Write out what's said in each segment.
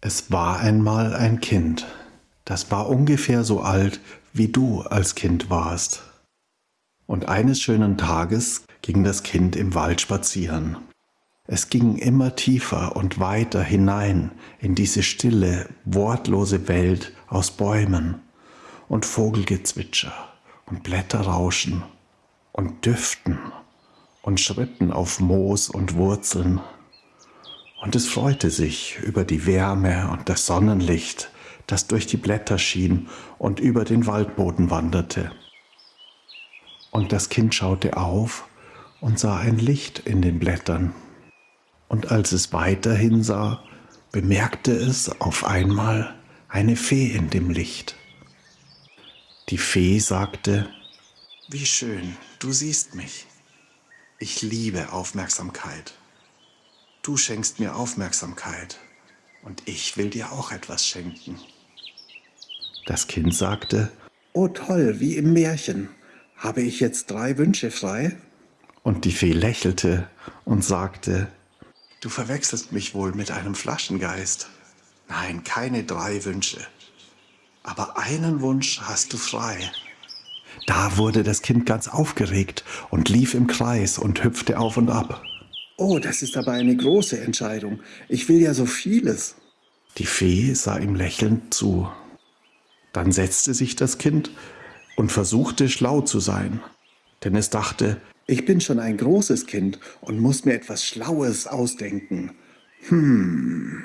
Es war einmal ein Kind, das war ungefähr so alt, wie du als Kind warst. Und eines schönen Tages ging das Kind im Wald spazieren. Es ging immer tiefer und weiter hinein in diese stille, wortlose Welt aus Bäumen und Vogelgezwitscher und Blätterrauschen und Düften und Schritten auf Moos und Wurzeln. Und es freute sich über die Wärme und das Sonnenlicht, das durch die Blätter schien und über den Waldboden wanderte. Und das Kind schaute auf und sah ein Licht in den Blättern. Und als es weiterhin sah, bemerkte es auf einmal eine Fee in dem Licht. Die Fee sagte, Wie schön, du siehst mich. Ich liebe Aufmerksamkeit. Du schenkst mir Aufmerksamkeit und ich will dir auch etwas schenken. Das Kind sagte, Oh toll, wie im Märchen. Habe ich jetzt drei Wünsche frei? Und die Fee lächelte und sagte, Du verwechselst mich wohl mit einem Flaschengeist. Nein, keine drei Wünsche. Aber einen Wunsch hast du frei. Da wurde das Kind ganz aufgeregt und lief im Kreis und hüpfte auf und ab. Oh, das ist aber eine große Entscheidung. Ich will ja so vieles. Die Fee sah ihm lächelnd zu. Dann setzte sich das Kind und versuchte schlau zu sein, denn es dachte, ich bin schon ein großes Kind und muss mir etwas Schlaues ausdenken. Hm.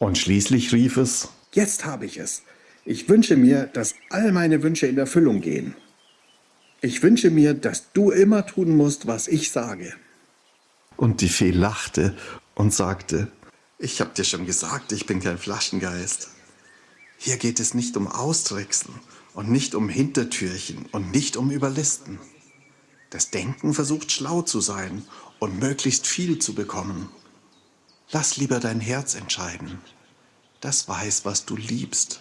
Und schließlich rief es, Jetzt habe ich es. Ich wünsche mir, dass all meine Wünsche in Erfüllung gehen. Ich wünsche mir, dass du immer tun musst, was ich sage. Und die Fee lachte und sagte, ich hab dir schon gesagt, ich bin kein Flaschengeist. Hier geht es nicht um Austricksen und nicht um Hintertürchen und nicht um Überlisten. Das Denken versucht schlau zu sein und möglichst viel zu bekommen. Lass lieber dein Herz entscheiden. Das weiß, was du liebst.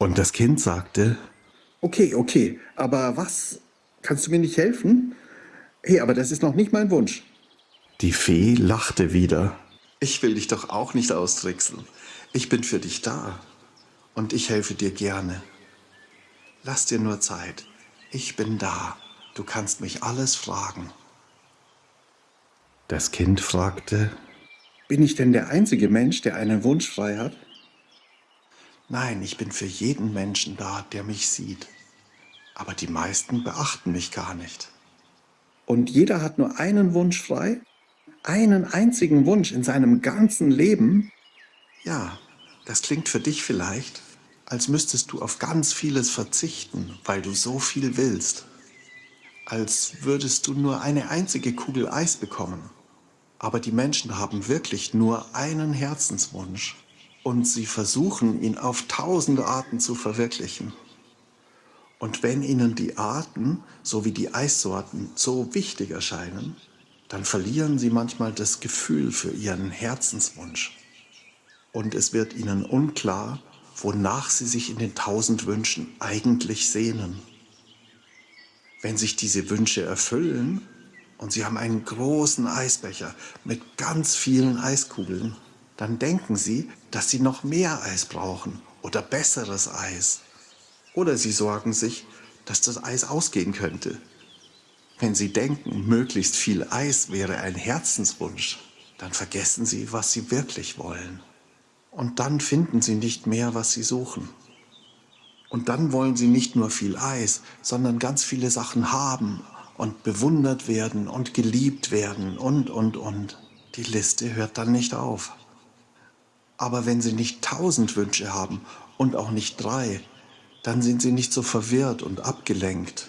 Und das Kind sagte, Okay, okay, aber was? Kannst du mir nicht helfen? Hey, aber das ist noch nicht mein Wunsch. Die Fee lachte wieder. Ich will dich doch auch nicht austricksen. Ich bin für dich da. Und ich helfe dir gerne. Lass dir nur Zeit. Ich bin da. Du kannst mich alles fragen. Das Kind fragte, Bin ich denn der einzige Mensch, der einen Wunsch frei hat? Nein, ich bin für jeden Menschen da, der mich sieht. Aber die meisten beachten mich gar nicht. Und jeder hat nur einen Wunsch frei? Einen einzigen Wunsch in seinem ganzen Leben? Ja, das klingt für dich vielleicht, als müsstest du auf ganz vieles verzichten, weil du so viel willst. Als würdest du nur eine einzige Kugel Eis bekommen. Aber die Menschen haben wirklich nur einen Herzenswunsch und sie versuchen, ihn auf tausende Arten zu verwirklichen. Und wenn ihnen die Arten sowie die Eissorten so wichtig erscheinen, dann verlieren sie manchmal das Gefühl für ihren Herzenswunsch. Und es wird ihnen unklar, wonach sie sich in den tausend Wünschen eigentlich sehnen. Wenn sich diese Wünsche erfüllen und sie haben einen großen Eisbecher mit ganz vielen Eiskugeln, dann denken sie, dass sie noch mehr Eis brauchen oder besseres Eis. Oder sie sorgen sich, dass das Eis ausgehen könnte. Wenn sie denken, möglichst viel Eis wäre ein Herzenswunsch, dann vergessen sie, was sie wirklich wollen. Und dann finden sie nicht mehr, was sie suchen. Und dann wollen sie nicht nur viel Eis, sondern ganz viele Sachen haben und bewundert werden und geliebt werden und, und, und. Die Liste hört dann nicht auf. Aber wenn sie nicht tausend Wünsche haben und auch nicht drei, dann sind sie nicht so verwirrt und abgelenkt.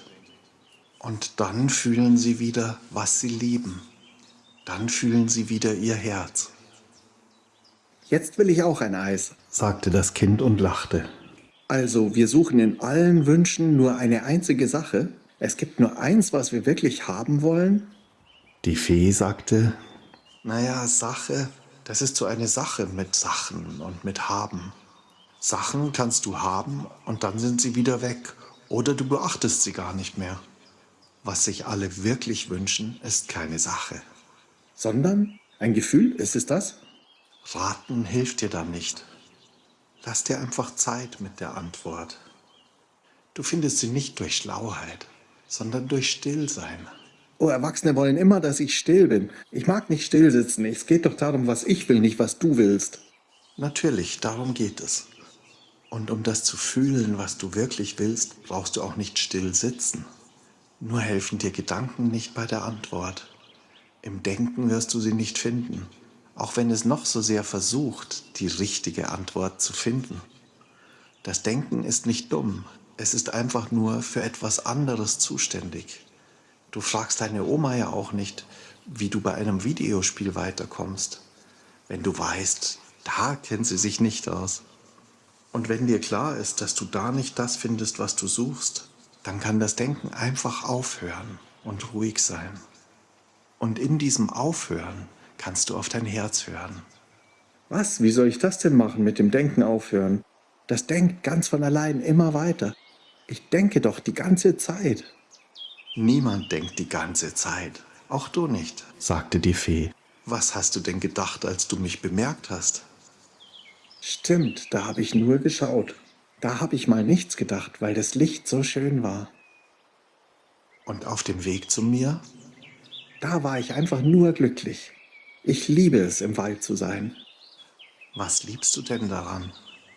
Und dann fühlen sie wieder, was sie lieben. Dann fühlen sie wieder ihr Herz. Jetzt will ich auch ein Eis, sagte das Kind und lachte. Also, wir suchen in allen Wünschen nur eine einzige Sache? Es gibt nur eins, was wir wirklich haben wollen? Die Fee sagte, naja, Sache, das ist so eine Sache mit Sachen und mit Haben. Sachen kannst du haben und dann sind sie wieder weg oder du beachtest sie gar nicht mehr. Was sich alle wirklich wünschen, ist keine Sache. Sondern ein Gefühl, ist es das? Raten hilft dir dann nicht. Lass dir einfach Zeit mit der Antwort. Du findest sie nicht durch Schlauheit, sondern durch Stillsein. Oh, Erwachsene wollen immer, dass ich still bin. Ich mag nicht still sitzen. Es geht doch darum, was ich will, nicht was du willst. Natürlich, darum geht es. Und um das zu fühlen, was du wirklich willst, brauchst du auch nicht still sitzen. Nur helfen dir Gedanken nicht bei der Antwort. Im Denken wirst du sie nicht finden, auch wenn es noch so sehr versucht, die richtige Antwort zu finden. Das Denken ist nicht dumm, es ist einfach nur für etwas anderes zuständig. Du fragst deine Oma ja auch nicht, wie du bei einem Videospiel weiterkommst, wenn du weißt, da kennt sie sich nicht aus. Und wenn dir klar ist, dass du da nicht das findest, was du suchst, dann kann das Denken einfach aufhören und ruhig sein. Und in diesem Aufhören kannst du auf dein Herz hören. Was? Wie soll ich das denn machen, mit dem Denken aufhören? Das denkt ganz von allein immer weiter. Ich denke doch die ganze Zeit. Niemand denkt die ganze Zeit, auch du nicht, sagte die Fee. Was hast du denn gedacht, als du mich bemerkt hast? Stimmt, da habe ich nur geschaut. Da habe ich mal nichts gedacht, weil das Licht so schön war. Und auf dem Weg zu mir? Da war ich einfach nur glücklich. Ich liebe es, im Wald zu sein. Was liebst du denn daran?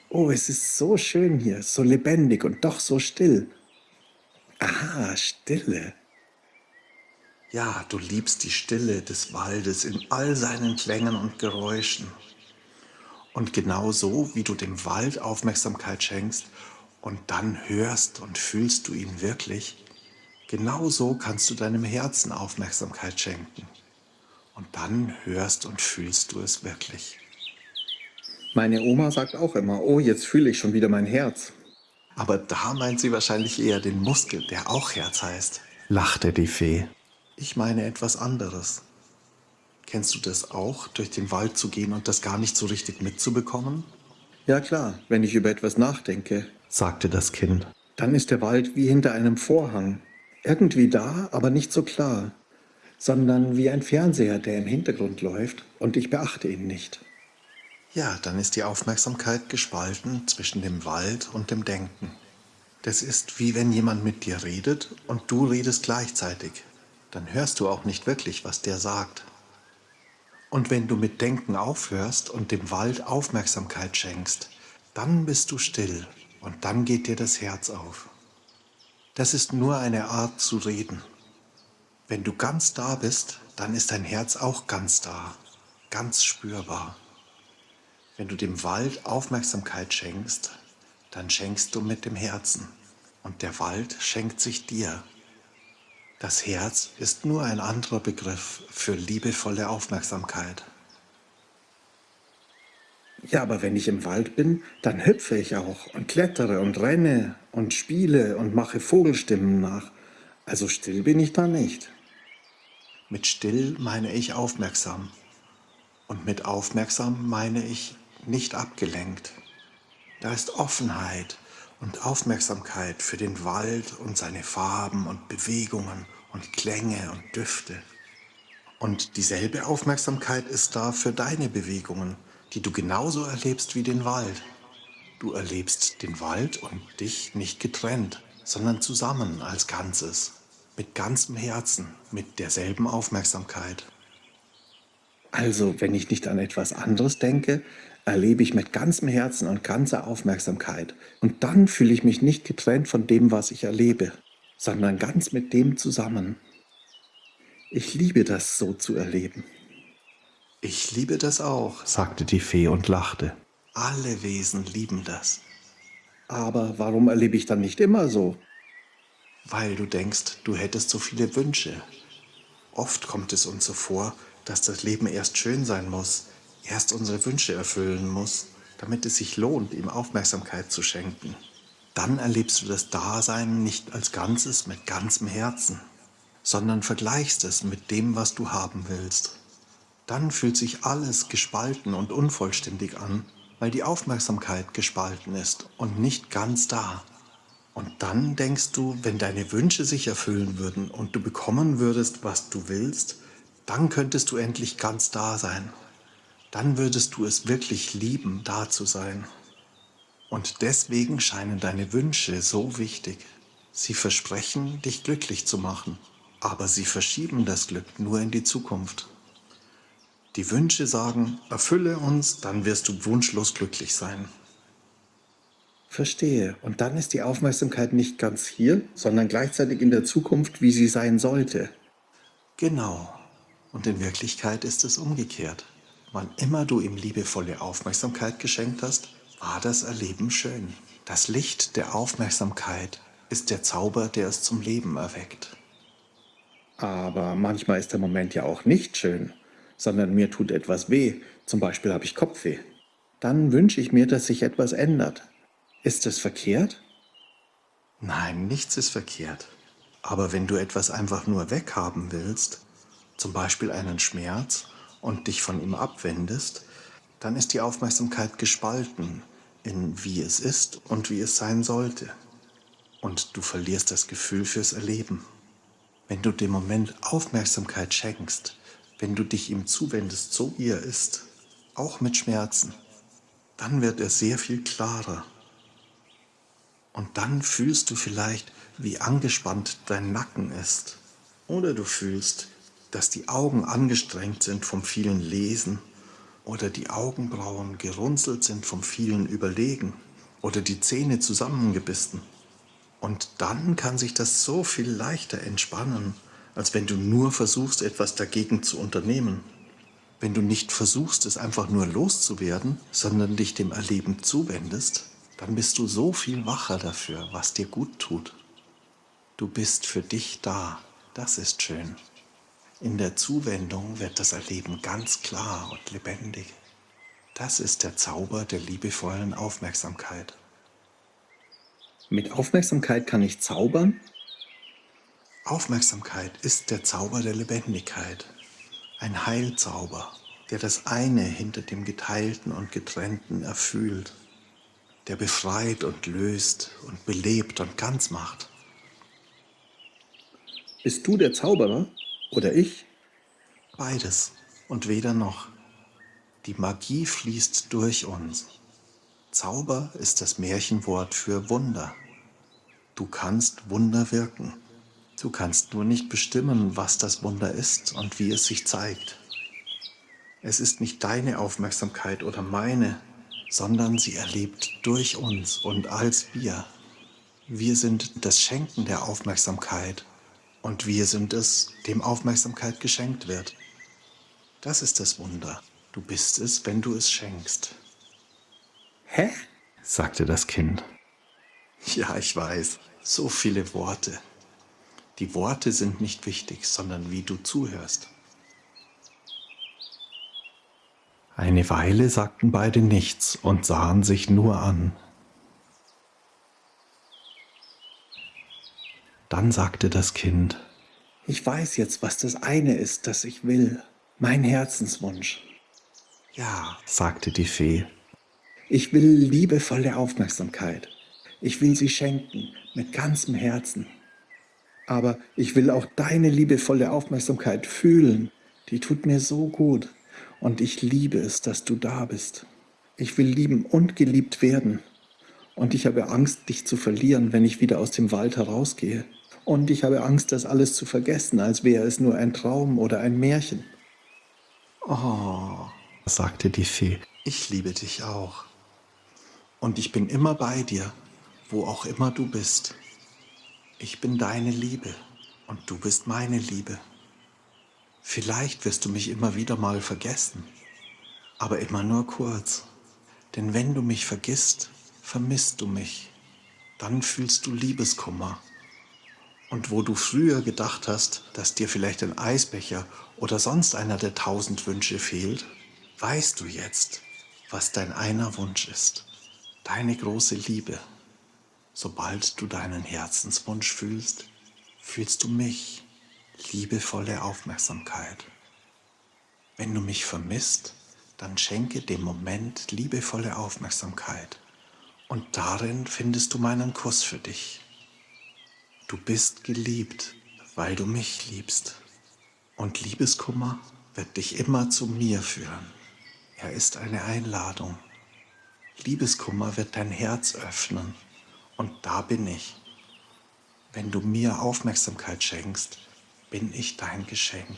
Oh, es ist so schön hier, so lebendig und doch so still. Aha, Stille. Ja, du liebst die Stille des Waldes in all seinen Klängen und Geräuschen. Und genau so, wie du dem Wald Aufmerksamkeit schenkst und dann hörst und fühlst du ihn wirklich, genau so kannst du deinem Herzen Aufmerksamkeit schenken. Und dann hörst und fühlst du es wirklich. Meine Oma sagt auch immer, oh, jetzt fühle ich schon wieder mein Herz. Aber da meint sie wahrscheinlich eher den Muskel, der auch Herz heißt, lachte die Fee. Ich meine etwas anderes. Kennst du das auch, durch den Wald zu gehen und das gar nicht so richtig mitzubekommen? Ja klar, wenn ich über etwas nachdenke, sagte das Kind. Dann ist der Wald wie hinter einem Vorhang. Irgendwie da, aber nicht so klar, sondern wie ein Fernseher, der im Hintergrund läuft und ich beachte ihn nicht. Ja, dann ist die Aufmerksamkeit gespalten zwischen dem Wald und dem Denken. Das ist wie wenn jemand mit dir redet und du redest gleichzeitig. Dann hörst du auch nicht wirklich, was der sagt. Und wenn du mit Denken aufhörst und dem Wald Aufmerksamkeit schenkst, dann bist du still und dann geht dir das Herz auf. Das ist nur eine Art zu reden. Wenn du ganz da bist, dann ist dein Herz auch ganz da, ganz spürbar. Wenn du dem Wald Aufmerksamkeit schenkst, dann schenkst du mit dem Herzen und der Wald schenkt sich dir. Das Herz ist nur ein anderer Begriff für liebevolle Aufmerksamkeit. Ja, aber wenn ich im Wald bin, dann hüpfe ich auch und klettere und renne und spiele und mache Vogelstimmen nach. Also still bin ich da nicht. Mit still meine ich aufmerksam. Und mit aufmerksam meine ich nicht abgelenkt. Da ist Offenheit und Aufmerksamkeit für den Wald und seine Farben und Bewegungen und Klänge und Düfte. Und dieselbe Aufmerksamkeit ist da für deine Bewegungen, die du genauso erlebst wie den Wald. Du erlebst den Wald und dich nicht getrennt, sondern zusammen als Ganzes, mit ganzem Herzen, mit derselben Aufmerksamkeit. Also, wenn ich nicht an etwas anderes denke, erlebe ich mit ganzem Herzen und ganzer Aufmerksamkeit. Und dann fühle ich mich nicht getrennt von dem, was ich erlebe, sondern ganz mit dem zusammen. Ich liebe das so zu erleben. Ich liebe das auch, sagte die Fee und lachte. Alle Wesen lieben das. Aber warum erlebe ich dann nicht immer so? Weil du denkst, du hättest so viele Wünsche. Oft kommt es uns so vor, dass das Leben erst schön sein muss, erst unsere Wünsche erfüllen muss, damit es sich lohnt, ihm Aufmerksamkeit zu schenken. Dann erlebst du das Dasein nicht als Ganzes mit ganzem Herzen, sondern vergleichst es mit dem, was du haben willst. Dann fühlt sich alles gespalten und unvollständig an, weil die Aufmerksamkeit gespalten ist und nicht ganz da. Und dann denkst du, wenn deine Wünsche sich erfüllen würden und du bekommen würdest, was du willst, dann könntest du endlich ganz da sein. Dann würdest du es wirklich lieben, da zu sein. Und deswegen scheinen deine Wünsche so wichtig. Sie versprechen, dich glücklich zu machen, aber sie verschieben das Glück nur in die Zukunft. Die Wünsche sagen, erfülle uns, dann wirst du wunschlos glücklich sein. Verstehe. Und dann ist die Aufmerksamkeit nicht ganz hier, sondern gleichzeitig in der Zukunft, wie sie sein sollte. Genau. Und in Wirklichkeit ist es umgekehrt. Wann immer du ihm liebevolle Aufmerksamkeit geschenkt hast, war das Erleben schön. Das Licht der Aufmerksamkeit ist der Zauber, der es zum Leben erweckt. Aber manchmal ist der Moment ja auch nicht schön, sondern mir tut etwas weh. Zum Beispiel habe ich Kopfweh. Dann wünsche ich mir, dass sich etwas ändert. Ist das verkehrt? Nein, nichts ist verkehrt. Aber wenn du etwas einfach nur weghaben willst, zum Beispiel einen Schmerz, und dich von ihm abwendest, dann ist die Aufmerksamkeit gespalten in wie es ist und wie es sein sollte. Und du verlierst das Gefühl fürs Erleben. Wenn du dem Moment Aufmerksamkeit schenkst, wenn du dich ihm zuwendest, so wie er ist, auch mit Schmerzen, dann wird er sehr viel klarer und dann fühlst du vielleicht, wie angespannt dein Nacken ist. Oder du fühlst, dass die Augen angestrengt sind vom vielen Lesen oder die Augenbrauen gerunzelt sind vom vielen Überlegen oder die Zähne zusammengebissen. Und dann kann sich das so viel leichter entspannen, als wenn du nur versuchst, etwas dagegen zu unternehmen. Wenn du nicht versuchst, es einfach nur loszuwerden, sondern dich dem Erleben zuwendest, dann bist du so viel wacher dafür, was dir gut tut. Du bist für dich da, das ist schön. In der Zuwendung wird das Erleben ganz klar und lebendig. Das ist der Zauber der liebevollen Aufmerksamkeit. Mit Aufmerksamkeit kann ich zaubern? Aufmerksamkeit ist der Zauber der Lebendigkeit, ein Heilzauber, der das eine hinter dem Geteilten und Getrennten erfüllt der befreit und löst und belebt und ganz macht. Bist du der Zauberer oder ich? Beides und weder noch. Die Magie fließt durch uns. Zauber ist das Märchenwort für Wunder. Du kannst Wunder wirken. Du kannst nur nicht bestimmen, was das Wunder ist und wie es sich zeigt. Es ist nicht deine Aufmerksamkeit oder meine, sondern sie erlebt durch uns und als wir. Wir sind das Schenken der Aufmerksamkeit und wir sind es, dem Aufmerksamkeit geschenkt wird. Das ist das Wunder. Du bist es, wenn du es schenkst. Hä? sagte das Kind. Ja, ich weiß, so viele Worte. Die Worte sind nicht wichtig, sondern wie du zuhörst. Eine Weile sagten beide nichts und sahen sich nur an. Dann sagte das Kind, Ich weiß jetzt, was das eine ist, das ich will, mein Herzenswunsch. Ja, sagte die Fee. Ich will liebevolle Aufmerksamkeit. Ich will sie schenken mit ganzem Herzen. Aber ich will auch deine liebevolle Aufmerksamkeit fühlen. Die tut mir so gut. Und ich liebe es, dass du da bist. Ich will lieben und geliebt werden. Und ich habe Angst, dich zu verlieren, wenn ich wieder aus dem Wald herausgehe. Und ich habe Angst, das alles zu vergessen, als wäre es nur ein Traum oder ein Märchen. Oh, sagte die Fee, ich liebe dich auch. Und ich bin immer bei dir, wo auch immer du bist. Ich bin deine Liebe und du bist meine Liebe. Vielleicht wirst du mich immer wieder mal vergessen, aber immer nur kurz. Denn wenn du mich vergisst, vermisst du mich. Dann fühlst du Liebeskummer. Und wo du früher gedacht hast, dass dir vielleicht ein Eisbecher oder sonst einer der tausend Wünsche fehlt, weißt du jetzt, was dein einer Wunsch ist. Deine große Liebe. Sobald du deinen Herzenswunsch fühlst, fühlst du mich liebevolle Aufmerksamkeit. Wenn du mich vermisst, dann schenke dem Moment liebevolle Aufmerksamkeit und darin findest du meinen Kuss für dich. Du bist geliebt, weil du mich liebst. Und Liebeskummer wird dich immer zu mir führen. Er ist eine Einladung. Liebeskummer wird dein Herz öffnen. Und da bin ich. Wenn du mir Aufmerksamkeit schenkst, bin ich dein Geschenk.